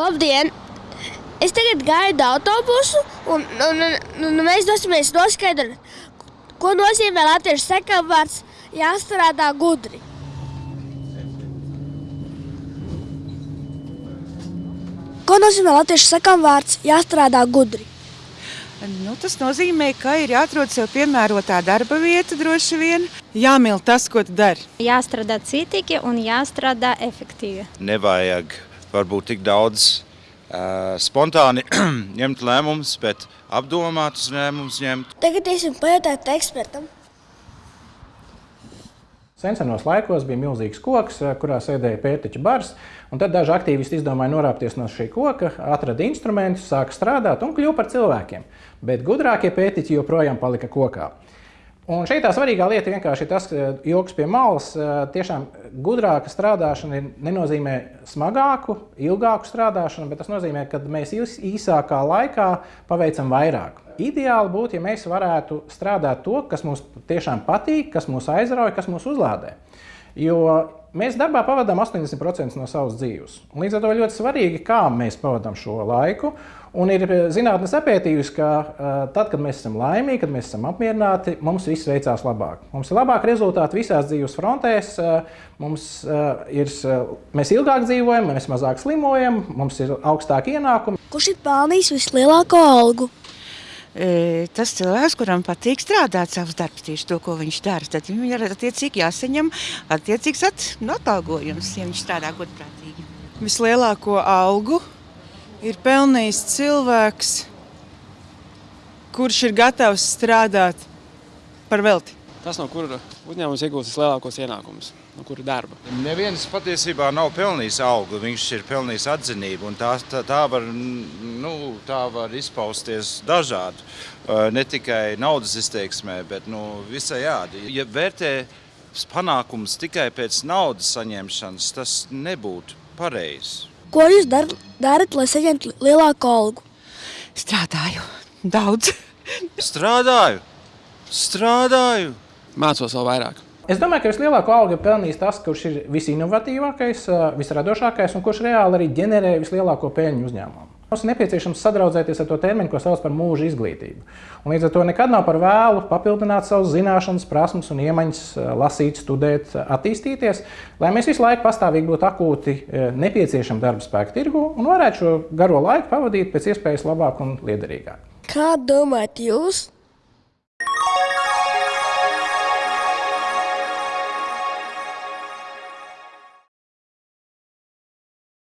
Labdien! Es tagad gaidu autobusu, un, un, un, un mēs dosimies noskaidrot, ko nozīmē latviešu sekavārds jāstrādā gudri. Ko nozīmē latviešu sekavārds jāstrādā gudri? Nu, tas nozīmē, ka ir jāatrod sev piemērotā darba vieta droši vien. Jāmīl tas, ko tu dari. Jāstrādā citīgi un jāstrādā efektīvi. Nevajag varbūt tik daudz uh, spontāni ņemt lēmumus, bet apdomātus lēmumus ņemt. Tagad iesim pajautāt ekspertam. Senos laikos bija milzīgs koks, kurā sēdēja pētiķa bars. Tad daži aktīvisti izdomāja norāpties no šī koka, atrada instrumentus, sāka strādāt un kļuva par cilvēkiem. Bet gudrākie pētiķi joprojām palika kokā. Un šeit tā svarīgā lieta vienkārši ir tas, ka joks pie malas tiešām gudrāka strādāšana nenozīmē smagāku, ilgāku strādāšanu, bet tas nozīmē, ka mēs īsākā laikā paveicam vairāk. Ideāli būtu, ja mēs varētu strādāt to, kas mums tiešām patīk, kas mūs aizrauja, kas mūs uzlādē. Jo mēs darbā pavadām 80% no savas dzīves. Līdz ar to ļoti svarīgi, kā mēs pavadām šo laiku. Un ir zinātnē sapētījusi, ka uh, tad, kad mēs esam laimīgi, kad mēs esam apmierināti, mums viss veicās labāk. Mums ir labāki rezultāti visās dzīves frontēs, uh, mums, ir, mēs ilgāk dzīvojam, mēs mazāk slimojam, mums ir augstāki ienākumi. Kurš ir pelnījis vislielāko algu? E, tas cilvēks, kuram patīk strādāt savus darbus, tieši to, ko viņš dara, tad viņam ir attiecīgi jāsaņem attiecīgs atalgojums, ja viņš strādā godprātīgi. Vislielāko algu ir pelnījis cilvēks, kurš ir gatavs strādāt par velti. Tas, no kura uzņēmums iegūst vislielākos ienākumus, no kura darba. Neviens patiesībā nav pelnījis algu, viņš ir pelnījis atzinību. Tā, tā, tā, var, nu, tā var izpausties dažādi. Ne tikai naudas izteiksmē, bet nu, visai jādi. Ja vērtē panākumus tikai pēc naudas saņemšanas, tas nebūtu pareizi. Ko jūs dar, darat, lai saņemtu lielāku algu? Strādāju daudz. Strādāju, strādāju. Mācos vēl vairāk. Es domāju, ka vislielāko algu ir pelnījis tas, kurš ir visinovatīvākais, visradošākais un kurš reāli arī ģenerē vislielāko peļņu uzņēmumu. Mums ir nepieciešams sadraudzēties ar to terminu, ko sauc par mūža izglītību. Un līdz ar to nekad nav par vēlu papildināt savas zināšanas, prasmes un iemaņas, lasīt, studēt, attīstīties, lai mēs visu laiku pastāvīgi būtu akūti nepieciešami darba spēka tirgu un varētu šo garo laiku pavadīt pēc iespējas labāk un liederīgāk. Kā domājat jūs?